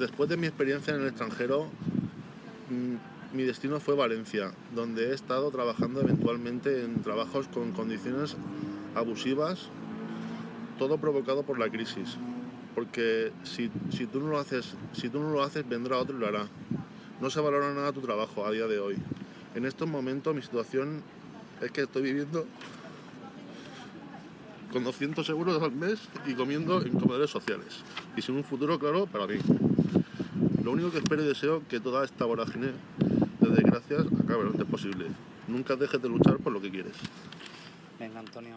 después de mi experiencia en el extranjero, mm, mi destino fue Valencia, donde he estado trabajando eventualmente en trabajos con condiciones abusivas, todo provocado por la crisis. Porque si, si, tú no lo haces, si tú no lo haces, vendrá otro y lo hará. No se valora nada tu trabajo a día de hoy. En estos momentos mi situación es que estoy viviendo con 200 euros al mes y comiendo en comedores sociales. Y sin un futuro claro para mí. Lo único que espero y deseo que toda esta vorágine de desgracias acabe lo antes posible. Nunca dejes de luchar por lo que quieres. Venga, Antonio.